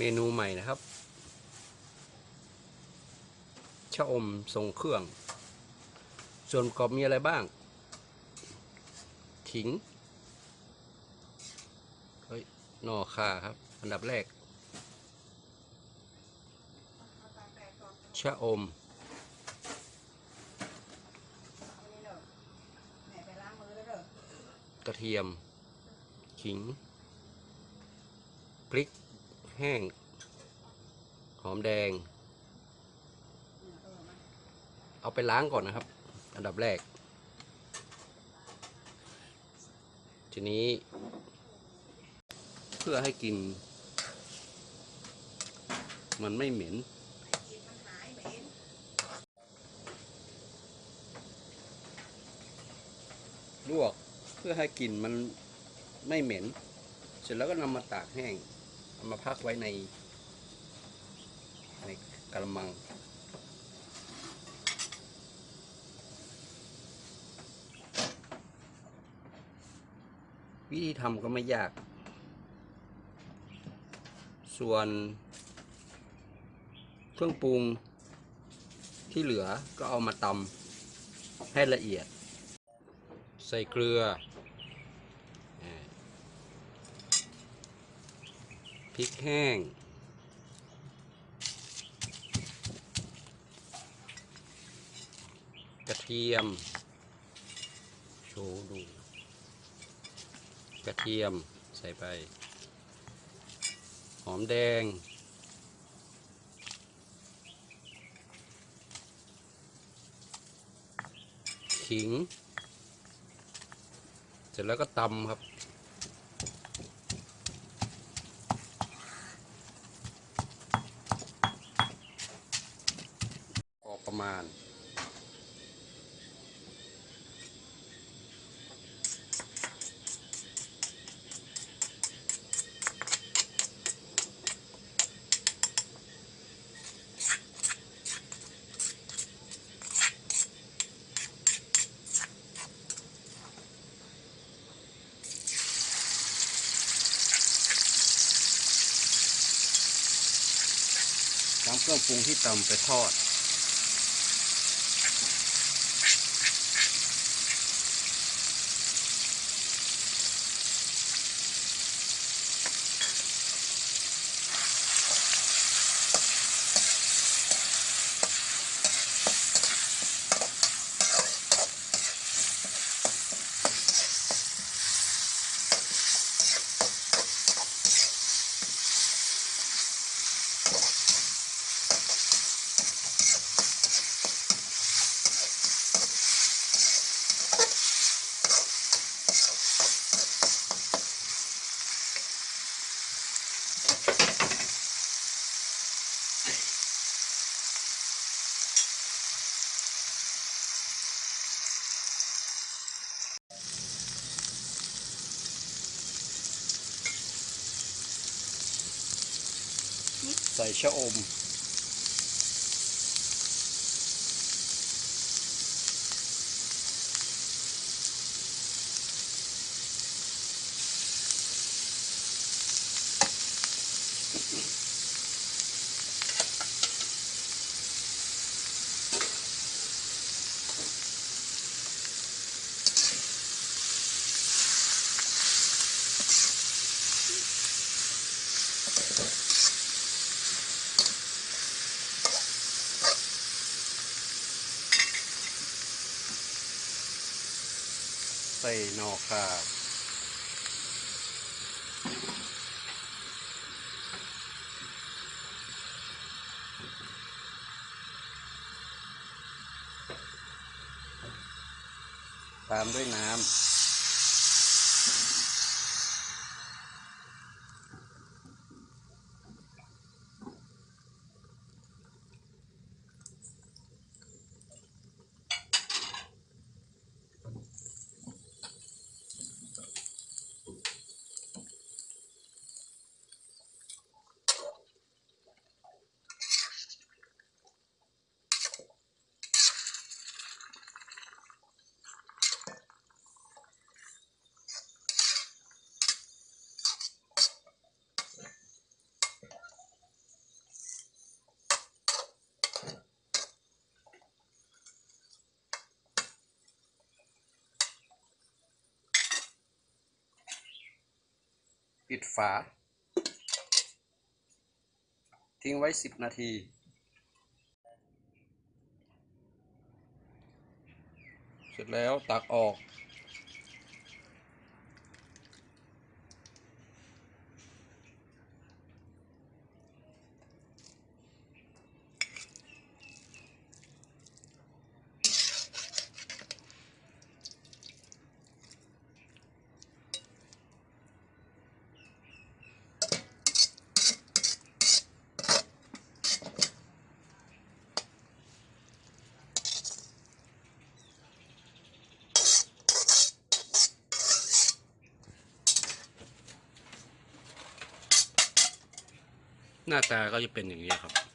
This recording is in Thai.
เมนูใหม่นะครับ ชะอมทรงเครื่อง ส่วนประกอบมีอะไรบ้าง ขิง เฮ้ยหนอข่าครับ อันดับแรก ชะอม กระเทียม ขิง พริก แห้ง หอมแดง เอาไปล้างก่อนนะครับ อันดับแรก ทีนี้ เพื่อให้กิน มันไม่เหม็นลวกเพื่อให้กลิ่นมันไม่เหม็น เสร็จแล้วก็นำมาตากแห้ง เอามาพักไว้ใน ในกระมัง วิธีทำก็ไม่ยาก ส่วนเครื่องปรุงที่เหลือก็เอามาตำให้ละเอียด ใส่เกลือาพ ริกแห้ง กระเทียม โชว์ดู กระเทียมใส่ไป หอมแดง ขิง เสร็จแล้วก็ตำครับ พอประ มาณ นำเครื่องปรุงที่ตำไปทอด ใส่ ใส่หนอข่าตามด้วยน้ำ ปิดฝา ทิ้งไว้ 10 นาที เสร็จแล้วตักออก หน้าตาก็จะเป็นอย่างนี้ครับ